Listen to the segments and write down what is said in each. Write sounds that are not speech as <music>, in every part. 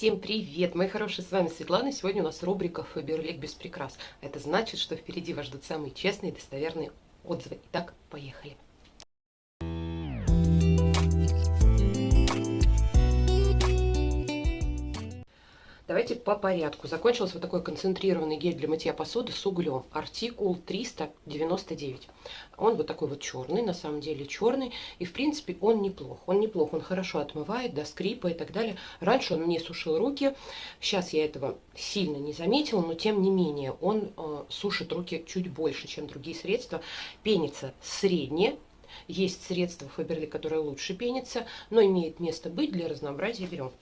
Всем привет, мои хорошие, с вами Светлана. Сегодня у нас рубрика Фаберлик без прикрас. Это значит, что впереди вас ждут самые честные и достоверные отзывы. Итак, поехали. Давайте по порядку. Закончился вот такой концентрированный гель для мытья посуды с углем. Артикул 399. Он вот такой вот черный, на самом деле черный. И в принципе он неплох. Он неплох, он хорошо отмывает до скрипа и так далее. Раньше он мне сушил руки. Сейчас я этого сильно не заметила, но тем не менее он э, сушит руки чуть больше, чем другие средства. Пенится средне, есть средства Фаберли, которые лучше пенятся, но имеет место быть для разнообразия берем.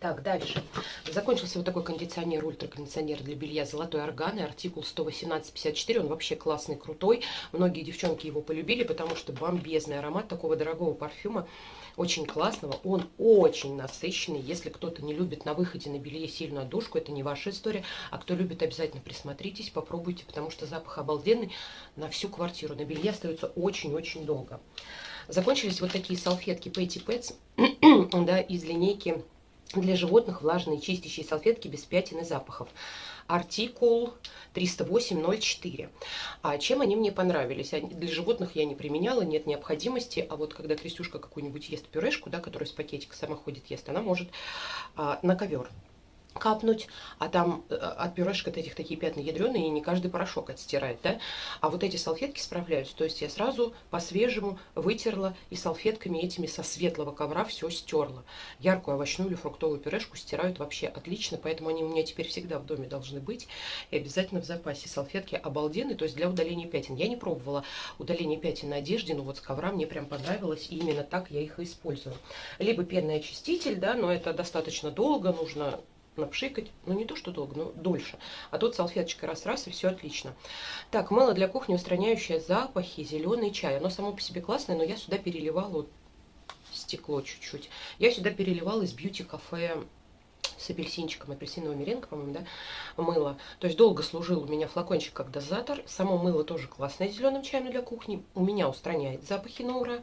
Так, дальше. Закончился вот такой кондиционер, ультракондиционер для белья «Золотой орган» и артикул 118-54. Он вообще классный, крутой. Многие девчонки его полюбили, потому что бомбезный аромат такого дорогого парфюма. Очень классного. Он очень насыщенный. Если кто-то не любит на выходе на белье сильную отдушку, это не ваша история. А кто любит, обязательно присмотритесь, попробуйте, потому что запах обалденный на всю квартиру. На белье остается очень-очень долго. Закончились вот такие салфетки Petty Pets <clears throat> да, из линейки для животных влажные чистящие салфетки без пятен и запахов. Артикул 308.04. А чем они мне понравились? Для животных я не применяла, нет необходимости. А вот когда Крестюшка какую-нибудь ест пюрешку, да, которая из пакетика сама ходит, ест, она может а, на ковер капнуть, а там э, от пюрешек этих такие пятна ядреные, и не каждый порошок отстирает, да? А вот эти салфетки справляются, то есть я сразу по-свежему вытерла и салфетками этими со светлого ковра все стерла. Яркую овощную или фруктовую пюрешку стирают вообще отлично, поэтому они у меня теперь всегда в доме должны быть, и обязательно в запасе. Салфетки обалденные, то есть для удаления пятен. Я не пробовала удаление пятен на одежде, но вот с ковра мне прям понравилось, и именно так я их использую. Либо пенный очиститель, да, но это достаточно долго, нужно напшикать, ну не то что долго, но дольше. А тут салфеточка раз-раз и все отлично. Так, мыло для кухни, устраняющее запахи, зеленый чай. Оно само по себе классное, но я сюда переливала вот стекло чуть-чуть. Я сюда переливала из бьюти-кафе с апельсинчиком, апельсинового меренга, по-моему, да, мыло. То есть долго служил у меня флакончик как дозатор. Само мыло тоже классное зеленым чаем для кухни. У меня устраняет запахи на ура.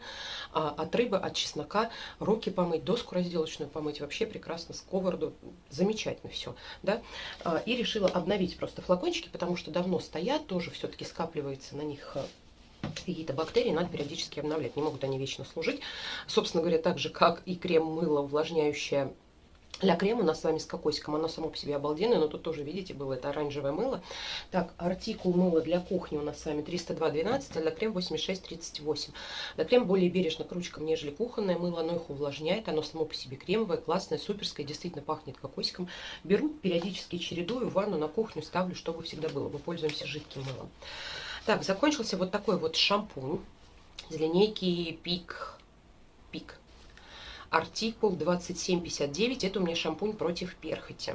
А, от рыбы, от чеснока, руки помыть, доску разделочную помыть. Вообще прекрасно, сковороду. Замечательно все, да. А, и решила обновить просто флакончики, потому что давно стоят, тоже все-таки скапливается на них а, какие-то бактерии надо периодически обновлять. Не могут они вечно служить. Собственно говоря, так же, как и крем-мыло, увлажняющее для крема у нас с вами с кокосиком, оно само по себе обалденное, но тут тоже, видите, было это оранжевое мыло. Так, артикул мыла для кухни у нас с вами 302.12, а для крем 86.38. Для крем более бережно к ручкам, нежели кухонное мыло, оно их увлажняет, оно само по себе кремовое, классное, суперское, действительно пахнет кокосиком. Беру, периодически чередую, ванну на кухню ставлю, чтобы всегда было. Мы пользуемся жидким мылом. Так, закончился вот такой вот шампунь из линейки Пик. Пик артикул 2759. Это у меня шампунь против перхоти.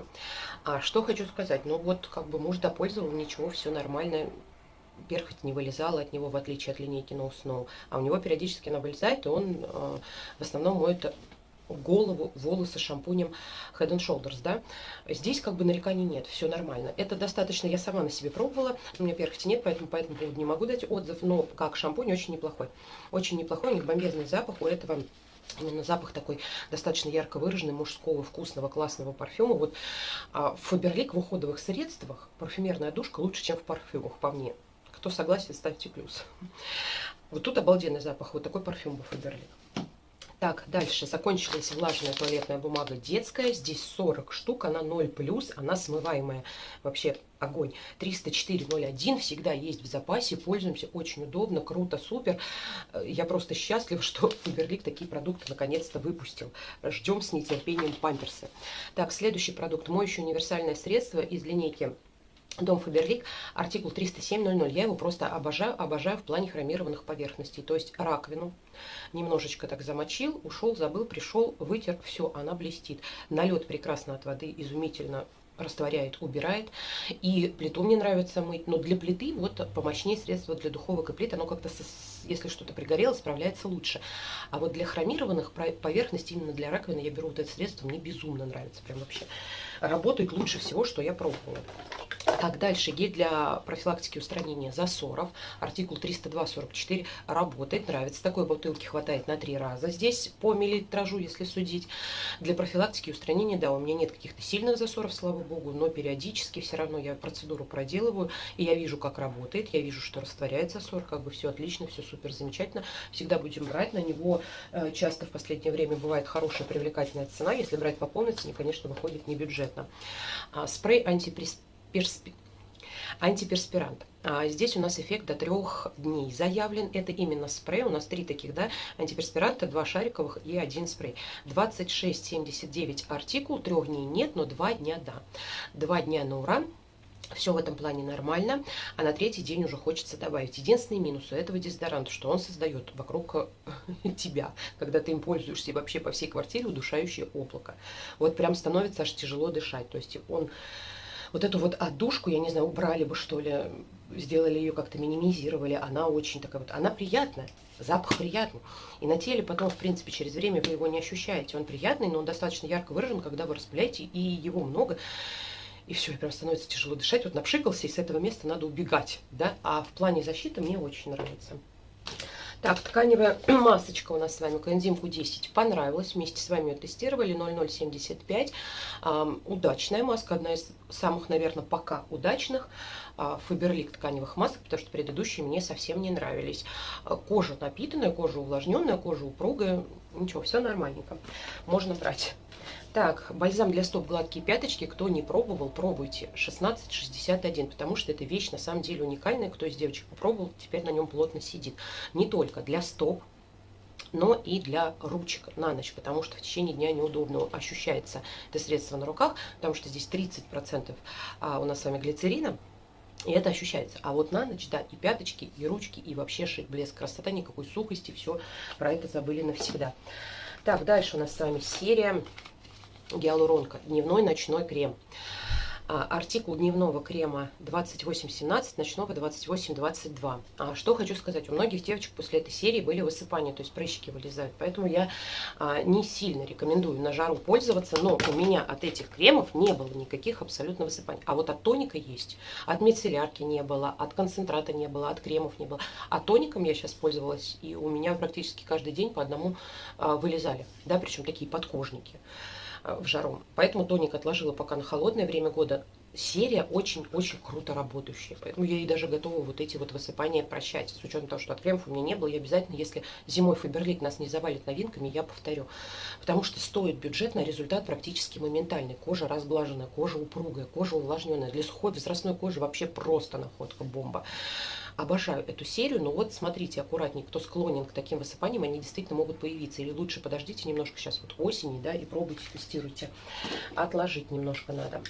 А что хочу сказать? Ну вот, как бы муж допользовал, ничего, все нормально. Перхоть не вылезала от него, в отличие от линейки No Snow. А у него периодически она вылезает, и он э, в основном моет голову, волосы шампунем Head and Shoulders, да. Здесь как бы нареканий нет, все нормально. Это достаточно, я сама на себе пробовала, у меня перхоти нет, поэтому по этому поводу не могу дать отзыв, но как шампунь очень неплохой. Очень неплохой, у них бомбезный запах у этого запах такой достаточно ярко выраженный, мужского, вкусного, классного парфюма. Вот а, в Фаберлик в уходовых средствах парфюмерная душка лучше, чем в парфюмах, по мне. Кто согласен, ставьте плюс. Вот тут обалденный запах, вот такой парфюм был Фаберлик. Так, дальше закончилась влажная туалетная бумага детская. Здесь 40 штук, она 0+, она смываемая. Вообще огонь. 304.01 всегда есть в запасе. Пользуемся, очень удобно, круто, супер. Я просто счастлива, <laughs> что Фаберлик такие продукты наконец-то выпустил. Ждем с нетерпением памперсы. Так, следующий продукт. Моющее универсальное средство из линейки Дом Фаберлик, артикул 307.00. Я его просто обожаю, обожаю в плане хромированных поверхностей. То есть раковину немножечко так замочил, ушел, забыл, пришел, вытер, все, она блестит. Налет прекрасно от воды, изумительно растворяет, убирает. И плиту мне нравится мыть, но для плиты вот помощнее средство для духовок и плит, оно как-то, если что-то пригорело, справляется лучше. А вот для хромированных поверхностей, именно для раковины, я беру вот это средство, мне безумно нравится, прям вообще. Работает лучше всего, что я пробовала. Так, дальше гель для профилактики устранения засоров. Артикул 302-44 работает, нравится. Такой бутылки хватает на три раза. Здесь по миллилитражу, если судить. Для профилактики устранения, да, у меня нет каких-то сильных засоров, слава богу, но периодически все равно я процедуру проделываю, и я вижу, как работает, я вижу, что растворяет засор, как бы все отлично, все супер замечательно. Всегда будем брать, на него э, часто в последнее время бывает хорошая привлекательная цена. Если брать по полной цене, конечно, выходит не бюджетно. А, спрей перспи... антиперспирант. А здесь у нас эффект до трех дней заявлен. Это именно спрей. У нас три таких, да, антиперспиранта, два шариковых и один спрей. 26,79 артикул, трех дней нет, но два дня да. Два дня на ура. Все в этом плане нормально, а на третий день уже хочется добавить. Единственный минус у этого дезодоранта, что он создает вокруг э, <laughs> тебя, когда ты им пользуешься и вообще по всей квартире удушающее облако. Вот прям становится аж тяжело дышать. То есть он вот эту вот отдушку, я не знаю, убрали бы, что ли, сделали ее как-то, минимизировали. Она очень такая вот, она приятная, запах приятный. И на теле потом, в принципе, через время вы его не ощущаете. Он приятный, но он достаточно ярко выражен, когда вы распыляете, и его много. И все, и прям становится тяжело дышать. Вот напшикался, и с этого места надо убегать. Да? А в плане защиты мне очень нравится. Так, тканевая <clears throat> масочка у нас с вами, коэнзим Q10, понравилась. Вместе с вами ее тестировали, 0075. Эм, удачная маска, одна из самых, наверное, пока удачных. Фаберлик тканевых масок, потому что предыдущие мне совсем не нравились. А, кожа напитанная, кожа увлажненная, кожа упругая. Ничего, все нормальненько. Можно брать. Так, бальзам для стоп гладкие пяточки. Кто не пробовал, пробуйте. 1661, потому что это вещь на самом деле уникальная. Кто из девочек попробовал, теперь на нем плотно сидит. Не только для стоп, но и для ручек на ночь, потому что в течение дня неудобно ощущается это средство на руках, потому что здесь 30% а у нас с вами глицерина, и это ощущается. А вот на ночь, да, и пяточки, и ручки, и вообще шик, блеск, красота, никакой сухости, все про это забыли навсегда. Так, дальше у нас с вами серия гиалуронка, дневной ночной крем. А, артикул дневного крема 2817, ночного 2822. А, что хочу сказать, у многих девочек после этой серии были высыпания, то есть прыщики вылезают. Поэтому я а, не сильно рекомендую на жару пользоваться, но у меня от этих кремов не было никаких абсолютно высыпаний. А вот от тоника есть, от мицеллярки не было, от концентрата не было, от кремов не было. А тоником я сейчас пользовалась, и у меня практически каждый день по одному вылезали, да, причем такие подкожники. Э, в жару. Поэтому тоник отложила пока на холодное время года. Серия очень-очень круто работающая. Поэтому я и даже готова вот эти вот высыпания прощать. С учетом того, что от кремов у меня не было, я обязательно, если зимой Фаберлик нас не завалит новинками, я повторю. Потому что стоит бюджетно, результат практически моментальный. Кожа разглаженная, кожа упругая, кожа увлажненная. Для сухой возрастной кожи вообще просто находка бомба. Обожаю эту серию, но вот смотрите аккуратнее, кто склонен к таким высыпаниям, они действительно могут появиться. Или лучше подождите немножко сейчас вот осени, да, и пробуйте, тестируйте. Отложить немножко надо.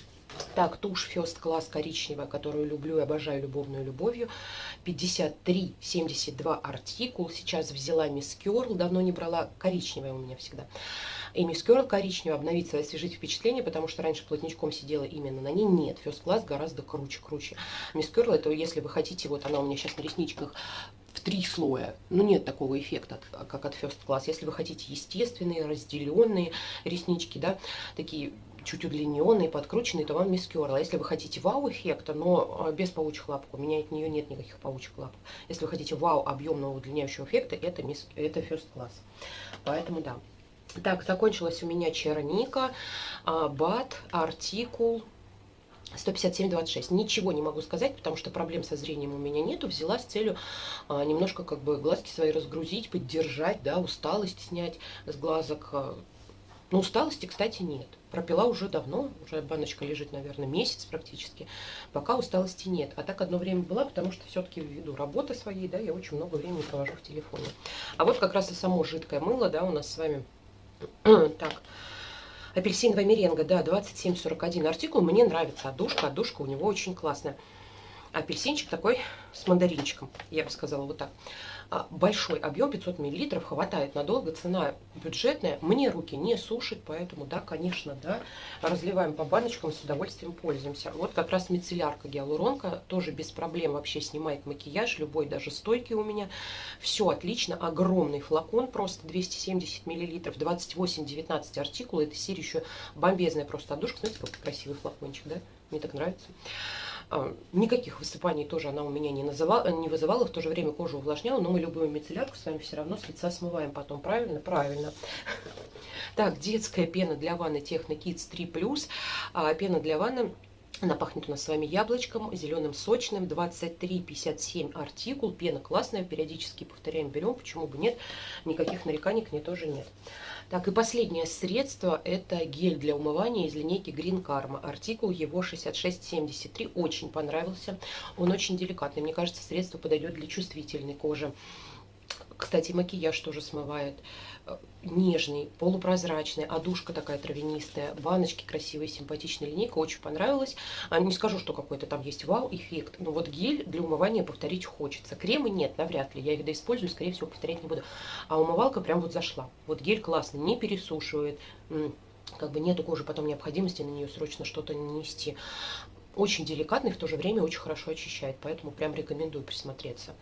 Так, тушь First Class коричневая, которую люблю и обожаю любовную любовью. 53,72 артикул. Сейчас взяла Miss Curl, давно не брала. Коричневая у меня всегда. И Curl коричневая, обновить свои освежить впечатление, потому что раньше плотничком сидела именно на ней. Нет, First Class гораздо круче, круче. Miss Curl, это если вы хотите, вот она у меня сейчас на ресничках в три слоя. Ну, нет такого эффекта, как от First Class. Если вы хотите естественные, разделенные реснички, да, такие чуть удлиненные, подкрученные, то вам Miss Curl. А если вы хотите вау-эффекта, но а, без паучьих лапок, у меня от нее нет никаких паучьих лапок. Если вы хотите вау объемного удлиняющего эффекта, это, miss, это First Class. Поэтому да. Так, закончилась у меня черника, а, бат, артикул, 157,26. Ничего не могу сказать, потому что проблем со зрением у меня нету. Взяла с целью а, немножко как бы глазки свои разгрузить, поддержать, да, усталость снять с глазок. Но усталости, кстати, нет. Пропила уже давно, уже баночка лежит, наверное, месяц практически. Пока усталости нет. А так одно время была, потому что все-таки ввиду работы своей, да, я очень много времени провожу в телефоне. А вот как раз и само жидкое мыло, да, у нас с вами. <clears throat> так, апельсиновая меренга, да, 2741 артикул. Мне нравится отдушка, отдушка у него очень классная. Апельсинчик такой с мандаринчиком, я бы сказала вот так. А, большой объем, 500 миллилитров, хватает надолго, цена бюджетная, мне руки не сушит, поэтому, да, конечно, да, разливаем по баночкам, с удовольствием пользуемся. Вот как раз мицеллярка гиалуронка, тоже без проблем вообще снимает макияж, любой, даже стойкий у меня, все отлично, огромный флакон, просто 270 миллилитров, 28-19 артикул, эта серия еще бомбезная просто отдушка, смотрите, какой красивый флакончик, да, мне так нравится. А, никаких высыпаний тоже она у меня не, называла, не вызывала, в то же время кожу увлажняла, но мы любую мицеллярку с вами все равно с лица смываем потом, правильно? Правильно. Так, детская пена для ванны Techno Kids 3+. А, пена для ванны она пахнет у нас с вами яблочком, зеленым сочным, 23,57 артикул, пена классная, периодически повторяем, берем, почему бы нет, никаких нареканий к ней тоже нет. Так, и последнее средство, это гель для умывания из линейки Green Karma, артикул его 6673, очень понравился, он очень деликатный, мне кажется, средство подойдет для чувствительной кожи. Кстати, макияж тоже смывает. Э, нежный, полупрозрачный, одушка такая травянистая, баночки красивые, симпатичная линейка, очень понравилась. А, не скажу, что какой-то там есть вау-эффект, но вот гель для умывания повторить хочется. Кремы нет, навряд ли, я их доиспользую, скорее всего, повторять не буду. А умывалка прям вот зашла. Вот гель классный, не пересушивает, как бы нету кожи потом необходимости на нее срочно что-то нанести. Очень деликатный, в то же время очень хорошо очищает, поэтому прям рекомендую присмотреться.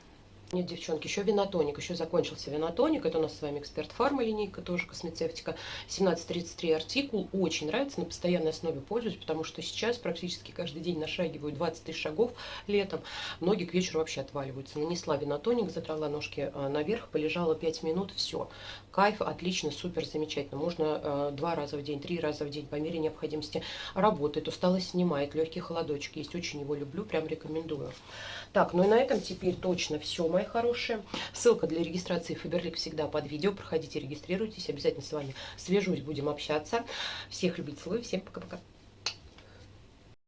Нет, девчонки, еще винотоник. Еще закончился винотоник. Это у нас с вами эксперт фарма линейка, тоже космецевтика. 1733 артикул. Очень нравится, на постоянной основе пользуюсь, потому что сейчас практически каждый день нашагиваю 20 тысяч шагов летом. Ноги к вечеру вообще отваливаются. Нанесла винотоник, задрала ножки э, наверх, полежала 5 минут, все. Кайф, отлично, супер, замечательно. Можно э, два раза в день, три раза в день по мере необходимости. Работает, усталость снимает, легкий холодочек есть. Очень его люблю, прям рекомендую. Так, ну и на этом теперь точно все, мои хорошие. Ссылка для регистрации Фаберлик всегда под видео. Проходите, регистрируйтесь. Обязательно с вами свяжусь, будем общаться. Всех любить, целую. Всем пока-пока.